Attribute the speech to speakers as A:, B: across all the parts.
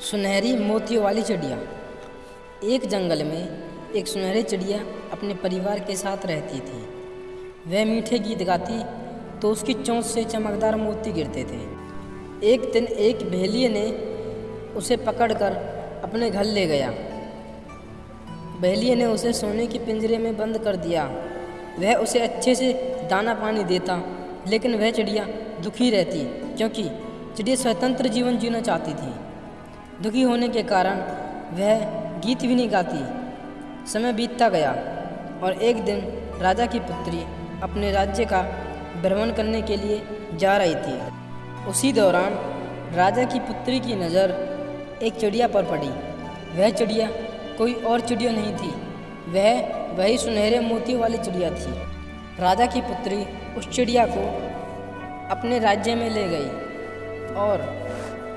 A: सुनहरी मोतियों वाली चिड़िया। एक जंगल में एक सुनहरी चिड़िया अपने परिवार के साथ रहती थी। वह मीठे गीत गाती तो उसकी चोंच से चमकदार मोती गिरते थे। एक दिन एक भेलिए ने उसे पकड़कर अपने घर ले गया। भेलिए ने उसे सोने के पिंजरे में बंद कर दिया। वह उसे अच्छे से दाना पानी देता, लेकिन वह चिड़िया दुखी रहती, क्योंकि चिड़िया स्वतंत्र जीवन जीना चाहती थी। दुखी होने के कारण वह गीत भी नहीं गाती। समय बीतता गया और एक दिन राजा की पुत्री अपने राज्य का भ्रमण करने के लिए जा रही थी। उसी दौरान राजा की पुत्री की नज़र एक चिड़िया पर पड़ी। वह चिड़िया कोई और चिड़िया नहीं थी। वह वही सुनहरे मोतियों वाली चिड़िया थी। राजा की पुत्री उस चिड़िया को अपने राज्य में ले गई और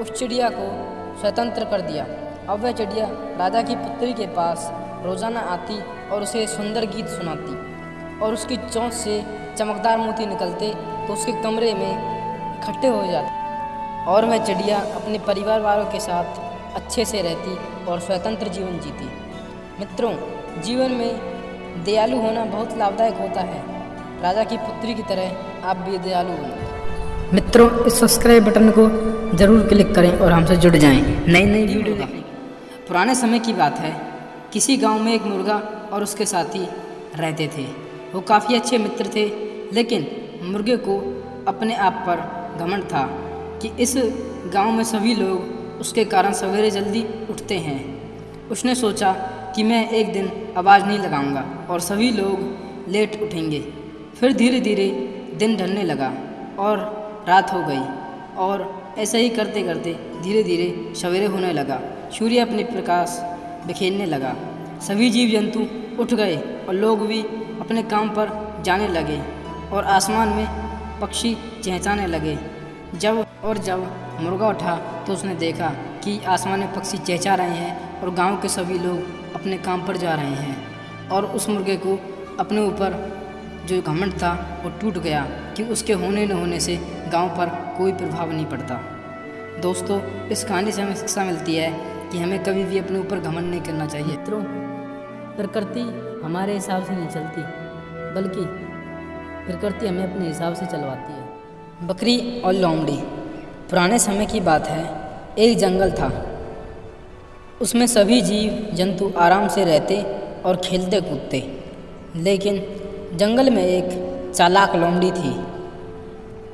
A: उस चिड़िया को स्वतंत्र कर दिया। अब वह चिड़िया राजा की पुत्री के पास रोज़ाना आती और उसे सुंदर गीत सुनाती और उसकी चोंच से चमकदार मोती निकलते तो उसके कमरे में इकट्ठे हो जाते और वह चिड़िया अपने परिवार वालों के साथ अच्छे से रहती और स्वतंत्र जीवन जीती। मित्रों, जीवन में दयालु होना बहुत लाभदायक होता है। राजा की पुत्री की तरह आप भी दयालु बनो मित्रों, इस सब्सक्राइब बटन को ज़रूर क्लिक करें और हमसे जुड़ जाएँ। नई नई वीडियो पुराने समय की बात है। किसी गाँव में एक मुर्गा और उसके साथी रहते थे। वो काफ़ी अच्छे मित्र थे, लेकिन मुर्गे को अपने आप पर घमंड था कि इस गाँव में सभी लोग उसके कारण सवेरे जल्दी उठते हैं। उसने सोचा कि मैं एक दिन आवाज़ नहीं लगाऊँगा और सभी लोग लेट उठेंगे। फिर धीरे धीरे दिन ढलने लगा और रात हो गई और ऐसा ही करते करते धीरे धीरे सवेरे होने लगा। सूर्य अपने प्रकाश बिखेरने लगा। सभी जीव जंतु उठ गए और लोग भी अपने काम पर जाने लगे और आसमान में पक्षी चहचाने लगे। जब और जब मुर्गा उठा तो उसने देखा कि आसमान में पक्षी चहचा रहे हैं और गाँव के सभी लोग अपने काम पर जा रहे हैं और उस मुर्गे को अपने ऊपर जो घमंड था वो टूट गया कि उसके होने न होने से गाँव पर कोई प्रभाव नहीं पड़ता। दोस्तों, इस कहानी से हमें शिक्षा मिलती है कि हमें कभी भी अपने ऊपर घमंड नहीं करना चाहिए। मित्रों, प्रकृति हमारे हिसाब से नहीं चलती, बल्कि प्रकृति हमें अपने हिसाब से चलवाती है। बकरी और लोमड़ी पुराने समय की बात है, एक जंगल था। उसमें सभी जीव जंतु आराम से रहते और खेलते कूदते लेकिन जंगल में एक चालाक लोमड़ी थी।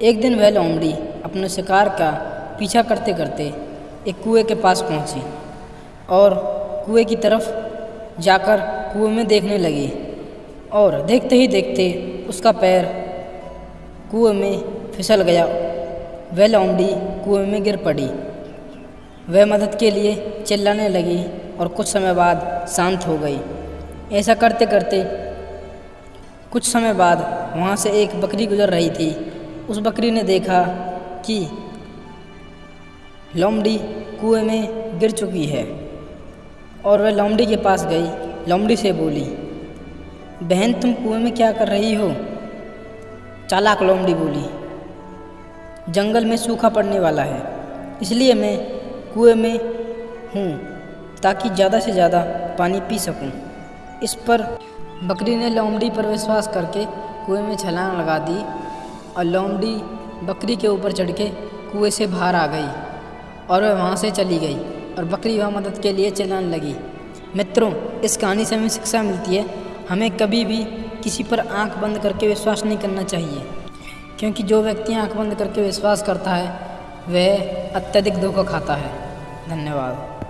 A: एक दिन वह लोमड़ी अपने शिकार का पीछा करते करते एक कुएँ के पास पहुँची और कुएँ की तरफ़ जाकर कुएँ में देखने लगी और देखते ही देखते उसका पैर कुएँ में फिसल गया। वह लोमड़ी कुएँ में गिर पड़ी। वह मदद के लिए चिल्लाने लगी और कुछ समय बाद शांत हो गई। ऐसा करते करते कुछ समय बाद वहाँ से एक बकरी गुजर रही थी। उस बकरी ने देखा कि लोमड़ी कुएँ में गिर चुकी है और वह लोमड़ी के पास गई। लोमड़ी से बोली, बहन, तुम कुएँ में क्या कर रही हो? चालाक लोमड़ी बोली, जंगल में सूखा पड़ने वाला है, इसलिए मैं कुएँ में हूँ ताकि ज़्यादा से ज़्यादा पानी पी सकूँ। इस पर बकरी ने लोमड़ी पर विश्वास करके कुएँ में छलांग लगा दी और लोमड़ी बकरी के ऊपर चढ़ के कुएँ से बाहर आ गई और वह वहाँ से चली गई और बकरी वह मदद के लिए चलाने लगी। मित्रों, इस कहानी से हमें शिक्षा मिलती है। हमें कभी भी किसी पर आँख बंद करके विश्वास नहीं करना चाहिए, क्योंकि जो व्यक्ति आँख बंद करके विश्वास करता है, वह अत्यधिक धोखा खाता है। धन्यवाद।